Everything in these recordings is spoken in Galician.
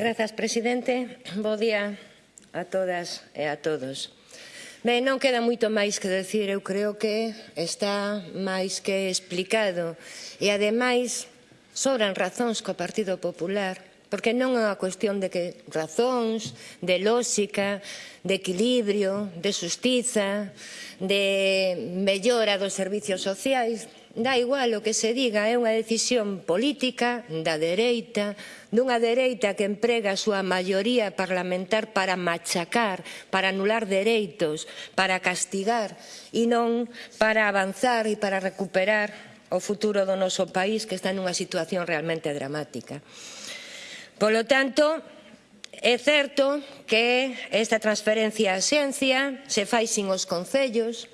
Grazas, presidente. Bo día a todas e a todos. Ben, non queda moito máis que decir, eu creo que está máis que explicado. E ademais, sobran razóns co Partido Popular, porque non é unha cuestión de que razóns, de lógica, de equilibrio, de xustiza, de mellora dos servicios sociais, dá igual o que se diga, é unha decisión política da dereita, dunha dereita que emprega a súa maioría parlamentar para machacar, para anular dereitos, para castigar e non para avanzar e para recuperar o futuro do noso país que está nunha situación realmente dramática. Polo tanto, É certo que esta transferencia a xencia se fai sin os concellos,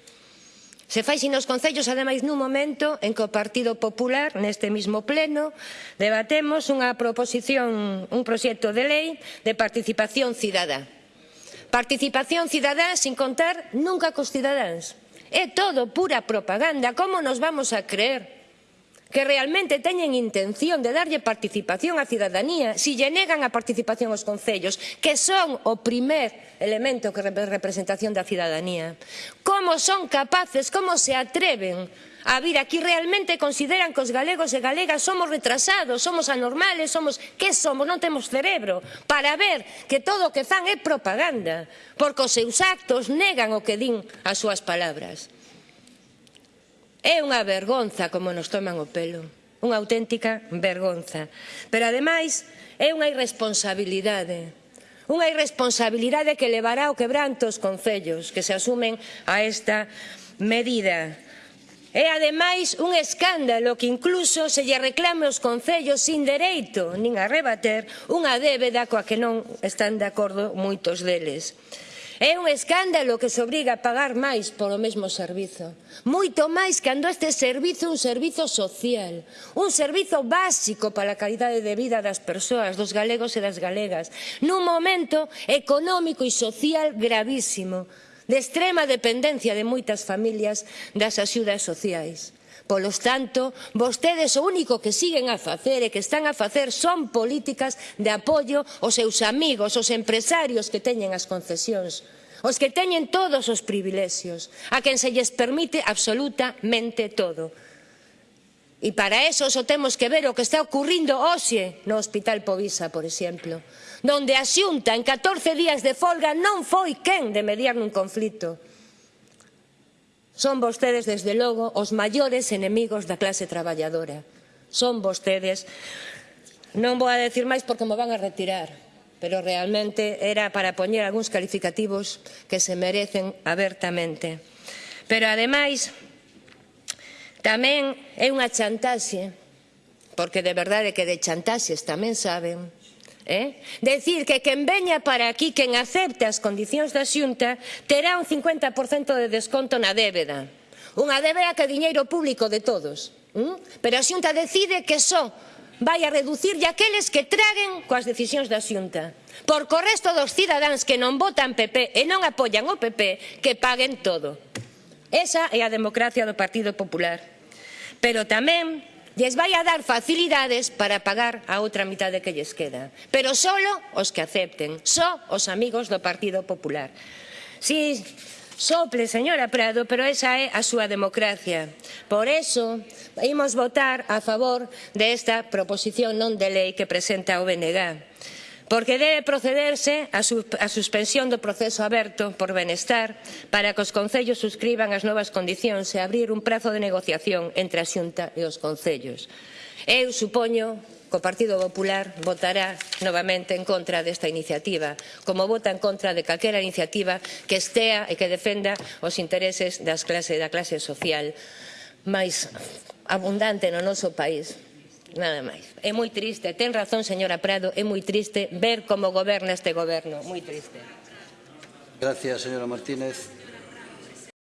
Se fai sin os concellos, ademais, nun momento en que o Partido Popular, neste mismo pleno, debatemos unha proposición, un proxecto de lei de participación cidadá. Participación cidadá sin contar nunca cos cidadáns. É todo pura propaganda. Como nos vamos a creer que realmente teñen intención de darlle participación á cidadanía se si lle negan a participación aos concellos, que son o primer elemento que representación da cidadanía. Como son capaces, como se atreven a vir aquí realmente consideran que os galegos e galegas somos retrasados, somos anormales, somos que somos, non temos cerebro, para ver que todo o que fan é propaganda, porque os seus actos negan o que din as súas palabras. É unha vergonza como nos toman o pelo, unha auténtica vergonza. Pero ademais é unha irresponsabilidade Unha irresponsabilidade que levará ao quebranto os concellos que se asumen a esta medida. É ademais un escándalo que incluso se lle reclame aos concellos sin dereito nin a rebater unha débeda coa que non están de acordo moitos deles. É un escándalo que se obriga a pagar máis polo mesmo servizo. Moito máis cando este servizo é un servizo social, un servizo básico para a calidade de vida das persoas, dos galegos e das galegas, nun momento económico e social gravísimo, de extrema dependencia de moitas familias das axudas sociais. Polos tanto, vostedes o único que siguen a facer e que están a facer son políticas de apoio aos seus amigos, aos empresarios que teñen as concesións os que teñen todos os privilexios, a quen se lles permite absolutamente todo. E para eso só temos que ver o que está ocurrindo hoxe no Hospital Povisa, por exemplo, donde a Xunta en 14 días de folga non foi quen de mediar nun conflito. Son vostedes, desde logo, os maiores enemigos da clase traballadora. Son vostedes. Non vou a decir máis porque me van a retirar, pero realmente era para poñer algúns calificativos que se merecen abertamente. Pero, ademais, tamén é unha chantaxe, porque de verdade que de chantaxes tamén saben, Eh? Decir que quen veña para aquí, quen acepte as condicións da xunta, terá un 50% de desconto na débeda. Unha débeda que é diñeiro público de todos. ¿Mm? Pero a xunta decide que só vai a reducir aqueles que traguen coas decisións da xunta. Porque o resto dos cidadáns que non votan PP e non apoian o PP, que paguen todo. Esa é a democracia do Partido Popular. Pero tamén lles vai a dar facilidades para pagar a outra mitade que lles queda. Pero solo os que acepten, só os amigos do Partido Popular. Si, sople, señora Prado, pero esa é a súa democracia. Por eso, imos votar a favor desta proposición non de lei que presenta o BNG porque debe procederse a, su, a suspensión do proceso aberto por benestar para que os concellos suscriban as novas condicións e abrir un prazo de negociación entre a Xunta e os concellos. Eu supoño que o Partido Popular votará novamente en contra desta iniciativa, como vota en contra de calquera iniciativa que estea e que defenda os intereses das clase, da clase social máis abundante no noso país Nada máis. É moi triste. Ten razón, señora Prado, é moi triste ver como goberna este goberno. Moi triste. Gracias, señora Martínez.